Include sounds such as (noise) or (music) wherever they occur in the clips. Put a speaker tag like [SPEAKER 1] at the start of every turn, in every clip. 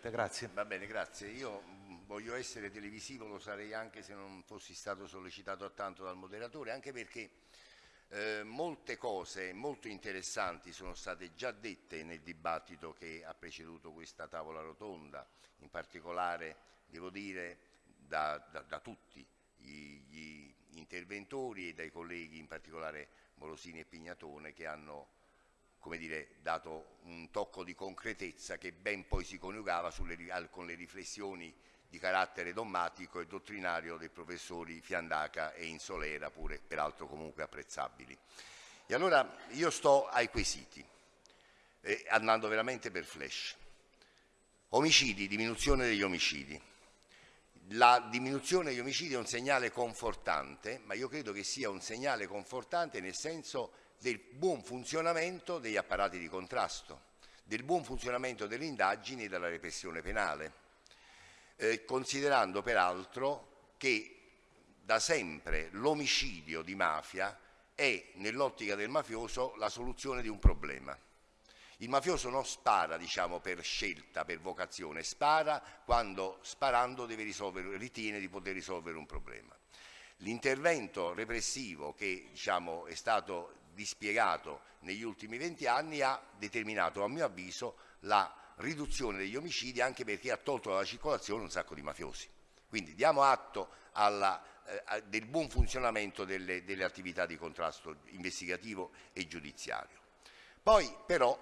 [SPEAKER 1] Grazie.
[SPEAKER 2] Va bene, grazie. Io mm, voglio essere televisivo, lo sarei anche se non fossi stato sollecitato tanto dal moderatore, anche perché eh, molte cose molto interessanti sono state già dette nel dibattito che ha preceduto questa tavola rotonda, in particolare, devo dire, da, da, da tutti gli, gli interventori e dai colleghi, in particolare Morosini e Pignatone, che hanno come dire, dato un tocco di concretezza che ben poi si coniugava sulle, con le riflessioni di carattere dogmatico e dottrinario dei professori Fiandaca e Insolera, pure peraltro comunque apprezzabili. E allora io sto ai quesiti, eh, andando veramente per flash. Omicidi, diminuzione degli omicidi. La diminuzione degli omicidi è un segnale confortante, ma io credo che sia un segnale confortante nel senso del buon funzionamento degli apparati di contrasto, del buon funzionamento delle indagini e della repressione penale, eh, considerando peraltro che da sempre l'omicidio di mafia è nell'ottica del mafioso la soluzione di un problema. Il mafioso non spara diciamo, per scelta, per vocazione, spara quando sparando ritiene di poter risolvere un problema. L'intervento repressivo che diciamo, è stato dispiegato negli ultimi 20 anni ha determinato a mio avviso la riduzione degli omicidi anche perché ha tolto dalla circolazione un sacco di mafiosi. Quindi diamo atto alla, eh, del buon funzionamento delle, delle attività di contrasto investigativo e giudiziario. Poi però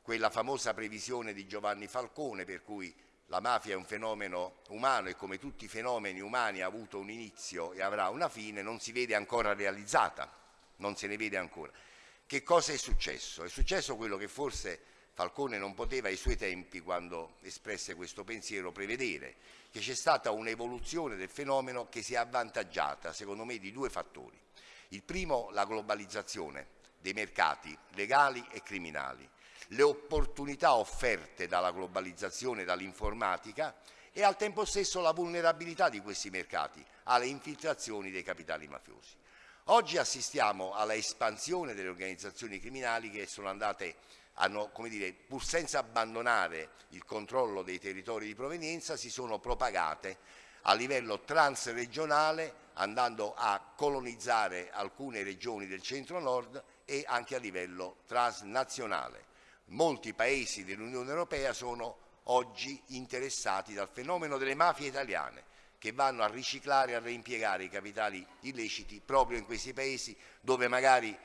[SPEAKER 2] quella famosa previsione di Giovanni Falcone per cui la mafia è un fenomeno umano e come tutti i fenomeni umani ha avuto un inizio e avrà una fine, non si vede ancora realizzata non se ne vede ancora. Che cosa è successo? È successo quello che forse Falcone non poteva ai suoi tempi, quando espresse questo pensiero, prevedere, che c'è stata un'evoluzione del fenomeno che si è avvantaggiata, secondo me, di due fattori. Il primo, la globalizzazione dei mercati legali e criminali, le opportunità offerte dalla globalizzazione, dall'informatica e al tempo stesso la vulnerabilità di questi mercati alle infiltrazioni dei capitali mafiosi. Oggi assistiamo alla espansione delle organizzazioni criminali che sono andate, hanno, come dire, pur senza abbandonare il controllo dei territori di provenienza, si sono propagate a livello transregionale andando a colonizzare alcune regioni del centro-nord e anche a livello transnazionale. Molti paesi dell'Unione Europea sono oggi interessati dal fenomeno delle mafie italiane che vanno a riciclare e a reimpiegare i capitali illeciti proprio in questi paesi dove magari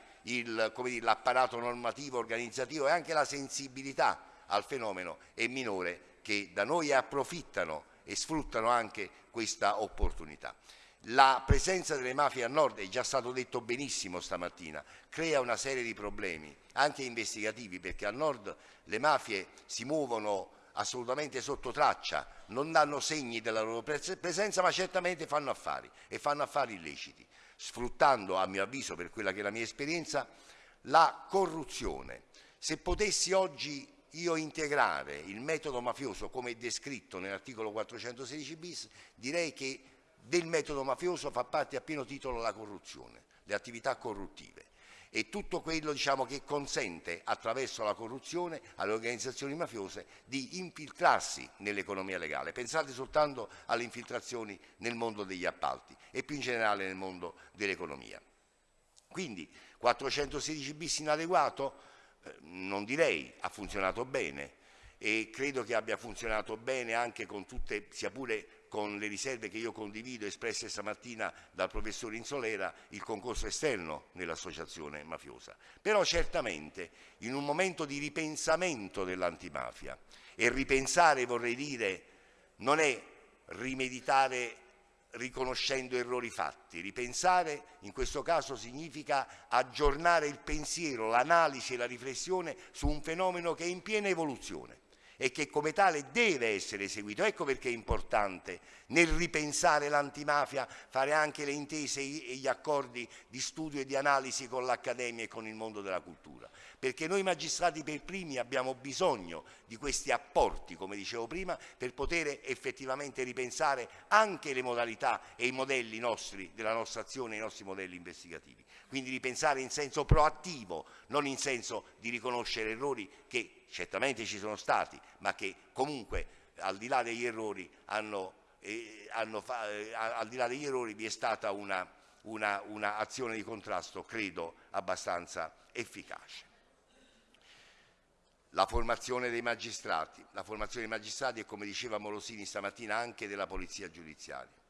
[SPEAKER 2] l'apparato normativo, organizzativo e anche la sensibilità al fenomeno è minore che da noi approfittano e sfruttano anche questa opportunità. La presenza delle mafie a nord, è già stato detto benissimo stamattina, crea una serie di problemi, anche investigativi, perché a nord le mafie si muovono assolutamente sotto traccia, non danno segni della loro presenza, ma certamente fanno affari e fanno affari illeciti, sfruttando, a mio avviso, per quella che è la mia esperienza, la corruzione. Se potessi oggi io integrare il metodo mafioso come descritto nell'articolo 416 bis, direi che del metodo mafioso fa parte a pieno titolo la corruzione, le attività corruttive e tutto quello diciamo, che consente attraverso la corruzione alle organizzazioni mafiose di infiltrarsi nell'economia legale. Pensate soltanto alle infiltrazioni nel mondo degli appalti e più in generale nel mondo dell'economia. Quindi 416 bis inadeguato? Eh, non direi, ha funzionato bene e credo che abbia funzionato bene anche con tutte, sia pure con le riserve che io condivido espresse stamattina dal professor Insolera, il concorso esterno nell'associazione mafiosa. Però certamente in un momento di ripensamento dell'antimafia, e ripensare vorrei dire non è rimeditare riconoscendo errori fatti, ripensare in questo caso significa aggiornare il pensiero, l'analisi e la riflessione su un fenomeno che è in piena evoluzione e che come tale deve essere eseguito. Ecco perché è importante nel ripensare l'antimafia fare anche le intese e gli accordi di studio e di analisi con l'Accademia e con il mondo della cultura, perché noi magistrati per primi abbiamo bisogno di questi apporti, come dicevo prima, per poter effettivamente ripensare anche le modalità e i modelli nostri, della nostra azione, i nostri modelli investigativi. Quindi ripensare in senso proattivo, non in senso di riconoscere errori che certamente ci sono stati, ma che comunque al di là degli errori, hanno, eh, hanno eh, al di là degli errori vi è stata una, una, di contrasto, credo, abbastanza efficace. La formazione dei magistrati, la formazione dei magistrati e come diceva Molosini stamattina anche della polizia giudiziaria.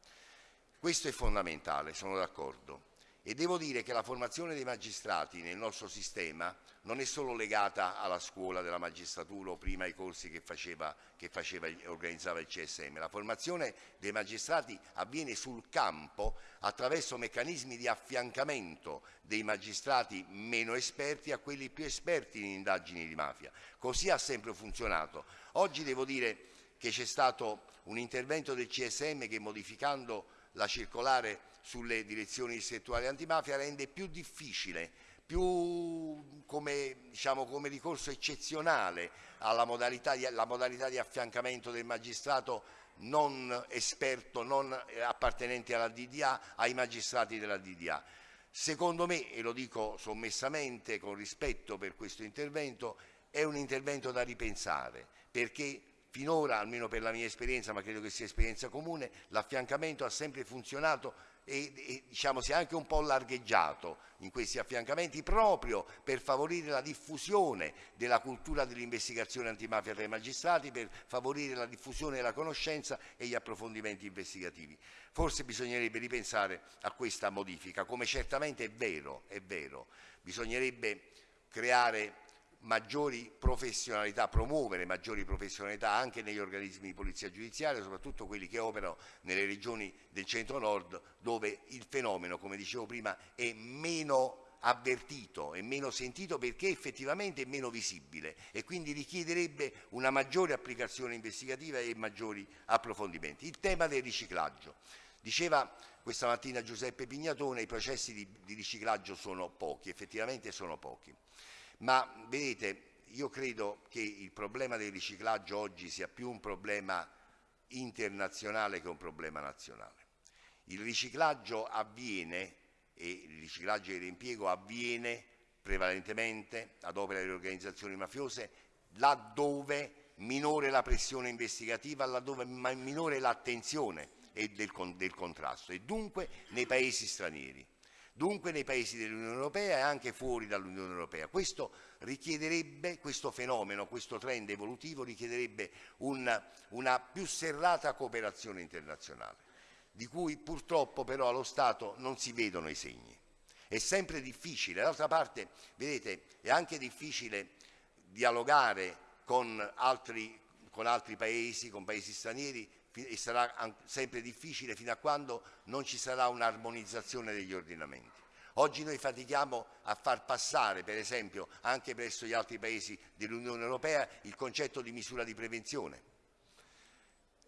[SPEAKER 2] Questo è fondamentale, sono d'accordo. E devo dire che la formazione dei magistrati nel nostro sistema non è solo legata alla scuola della magistratura o prima ai corsi che, faceva, che faceva, organizzava il CSM. La formazione dei magistrati avviene sul campo attraverso meccanismi di affiancamento dei magistrati meno esperti a quelli più esperti in indagini di mafia. Così ha sempre funzionato. Oggi devo dire che c'è stato un intervento del CSM che modificando la circolare sulle direzioni distrettuali antimafia rende più difficile, più come, diciamo, come ricorso eccezionale alla modalità di, modalità di affiancamento del magistrato non esperto, non appartenente alla DDA, ai magistrati della DDA. Secondo me, e lo dico sommessamente con rispetto per questo intervento, è un intervento da ripensare perché finora, almeno per la mia esperienza, ma credo che sia esperienza comune, l'affiancamento ha sempre funzionato e, e diciamo, si è anche un po' largheggiato in questi affiancamenti proprio per favorire la diffusione della cultura dell'investigazione antimafia tra i magistrati, per favorire la diffusione della conoscenza e gli approfondimenti investigativi. Forse bisognerebbe ripensare a questa modifica, come certamente è vero, è vero. bisognerebbe creare maggiori professionalità, promuovere maggiori professionalità anche negli organismi di polizia giudiziaria, soprattutto quelli che operano nelle regioni del centro-nord dove il fenomeno, come dicevo prima, è meno avvertito e meno sentito perché effettivamente è meno visibile e quindi richiederebbe una maggiore applicazione investigativa e maggiori approfondimenti. Il tema del riciclaggio. Diceva questa mattina Giuseppe Pignatone, i processi di, di riciclaggio sono pochi, effettivamente sono pochi. Ma vedete, io credo che il problema del riciclaggio oggi sia più un problema internazionale che un problema nazionale. Il riciclaggio avviene, e il riciclaggio e l'impiego avviene prevalentemente ad opera delle organizzazioni mafiose laddove minore la pressione investigativa, laddove minore l'attenzione del, del contrasto e dunque nei paesi stranieri dunque nei paesi dell'Unione Europea e anche fuori dall'Unione Europea. Questo richiederebbe, questo fenomeno, questo trend evolutivo richiederebbe una, una più serrata cooperazione internazionale, di cui purtroppo però allo Stato non si vedono i segni. È sempre difficile, d'altra parte, vedete, è anche difficile dialogare con altri, con altri paesi, con paesi stranieri, e sarà sempre difficile fino a quando non ci sarà un'armonizzazione degli ordinamenti. Oggi noi fatichiamo a far passare, per esempio, anche presso gli altri paesi dell'Unione Europea, il concetto di misura di prevenzione.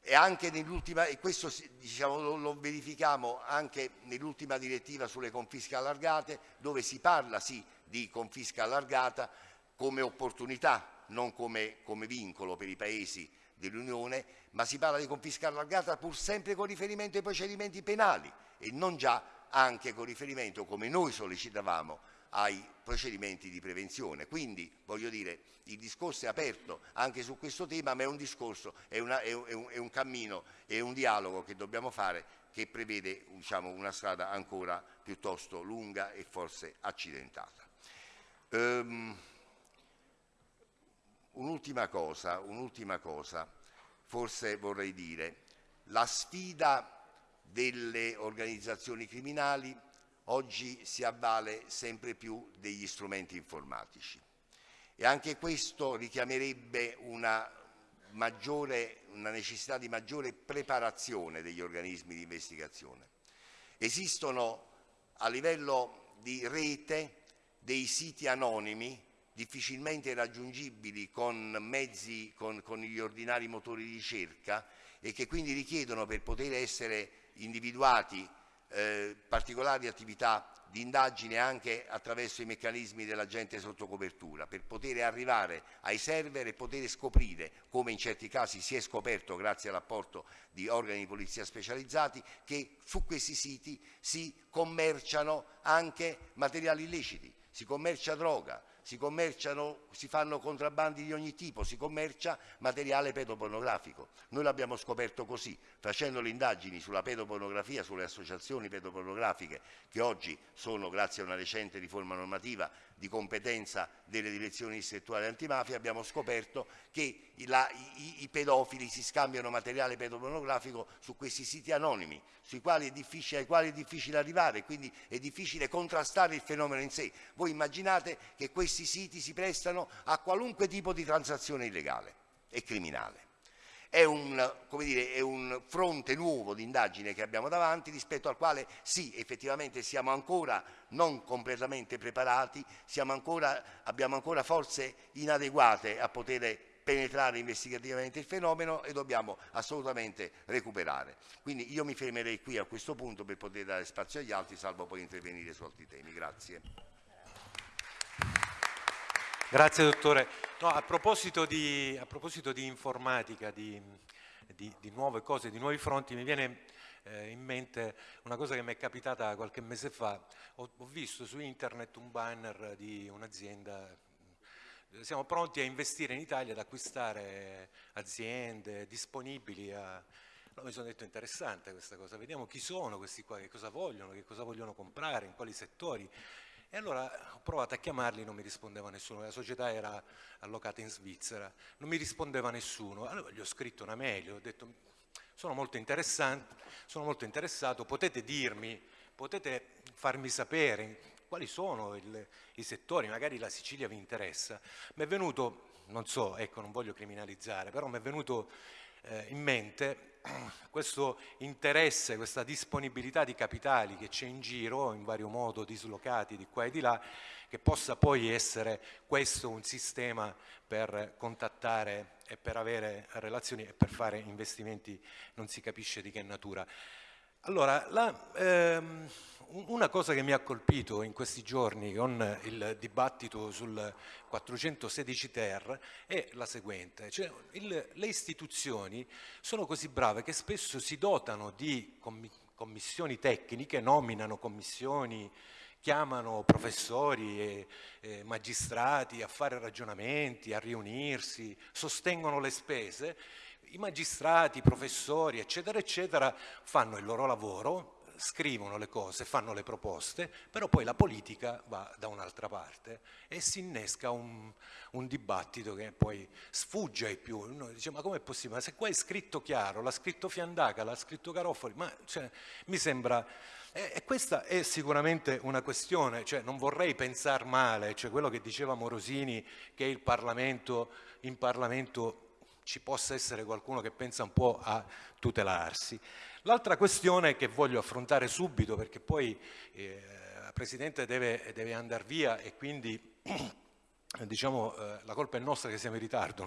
[SPEAKER 2] E, anche e questo diciamo, lo verifichiamo anche nell'ultima direttiva sulle confische allargate, dove si parla sì di confisca allargata come opportunità, non come, come vincolo per i paesi dell'Unione, ma si parla di confisca allargata pur sempre con riferimento ai procedimenti penali e non già anche con riferimento, come noi sollecitavamo, ai procedimenti di prevenzione. Quindi, voglio dire, il discorso è aperto anche su questo tema, ma è un discorso, è, una, è, un, è un, cammino, è un dialogo che dobbiamo fare che prevede diciamo, una strada ancora piuttosto lunga e forse accidentata. Um, Un'ultima cosa, un'ultima cosa, forse vorrei dire, la sfida delle organizzazioni criminali oggi si avvale sempre più degli strumenti informatici e anche questo richiamerebbe una, maggiore, una necessità di maggiore preparazione degli organismi di investigazione. Esistono a livello di rete dei siti anonimi difficilmente raggiungibili con mezzi, con, con gli ordinari motori di ricerca e che quindi richiedono per poter essere individuati eh, particolari attività di indagine anche attraverso i meccanismi dell'agente sotto copertura per poter arrivare ai server e poter scoprire, come in certi casi si è scoperto grazie all'apporto di organi di polizia specializzati, che su questi siti si commerciano anche materiali illeciti, si commercia droga, si commerciano, si fanno contrabbandi di ogni tipo, si commercia materiale pedopornografico. Noi l'abbiamo scoperto così, facendo le indagini sulla pedopornografia, sulle associazioni pedopornografiche che oggi sono, grazie a una recente riforma normativa, di competenza delle direzioni distrettuali antimafia, abbiamo scoperto che la, i, i, pedofili si scambiano materiale pedopornografico su questi siti anonimi, quali ai quali è difficile arrivare, quindi è difficile contrastare il fenomeno in sé. Voi immaginate che questi siti si prestano a qualunque tipo di transazione illegale e criminale è un, dire, è un, fronte nuovo di indagine che abbiamo davanti rispetto al quale sì, effettivamente siamo ancora non completamente preparati, ancora, abbiamo ancora forze inadeguate a poter penetrare investigativamente il fenomeno e dobbiamo assolutamente recuperare. Quindi io mi fermerei qui a questo punto per poter dare spazio agli altri, salvo poi intervenire su altri temi. Grazie.
[SPEAKER 1] Grazie dottore. No, a, proposito di, a, proposito di, informatica, di, di, di, nuove cose, di nuovi fronti, mi viene eh, in mente una cosa che mi è capitata qualche mese fa. Ho, ho visto su internet un banner di un'azienda siamo pronti a investire in Italia, ad acquistare aziende disponibili a... No, mi sono detto interessante questa cosa, vediamo chi sono questi qua, che cosa vogliono, che cosa vogliono comprare, in quali settori. E allora ho provato a chiamarli, non mi rispondeva nessuno, la società era allocata in Svizzera, non mi rispondeva nessuno. Allora gli ho scritto una mail, ho detto sono molto, sono molto interessato, potete dirmi, potete farmi sapere quali sono il, i settori, magari la Sicilia vi interessa. Mi è venuto, non so, ecco non voglio criminalizzare, però mi è venuto eh, in mente questo interesse, questa disponibilità di capitali che c'è in giro, in vario modo dislocati di qua e di là, che possa poi essere questo un sistema per contattare e per avere relazioni e per fare investimenti non si capisce di che natura. Allora, la, ehm, una cosa che mi ha colpito in questi giorni con il dibattito sul 416 ter è la seguente, cioè il, le istituzioni sono così brave che spesso si dotano di commissioni tecniche, nominano commissioni, chiamano professori e, e magistrati a fare ragionamenti, a riunirsi, sostengono le spese, i magistrati, i professori, eccetera, eccetera, fanno il loro lavoro, scrivono le cose, fanno le proposte, però poi la politica va da un'altra parte e si innesca un, un, dibattito che poi sfugge ai più. Uno dice ma com'è possibile? Ma se qua è scritto chiaro, l'ha scritto Fiandaca, l'ha scritto Garofoli, ma cioè, mi sembra... E, questa è sicuramente una questione, cioè non vorrei pensare male, cioè quello che diceva Morosini che il Parlamento, in Parlamento ci possa essere qualcuno che pensa un po' a tutelarsi. L'altra questione che voglio affrontare subito perché poi eh, il Presidente deve, deve andare via e quindi (clears throat) diciamo, eh, la colpa è nostra che siamo in ritardo.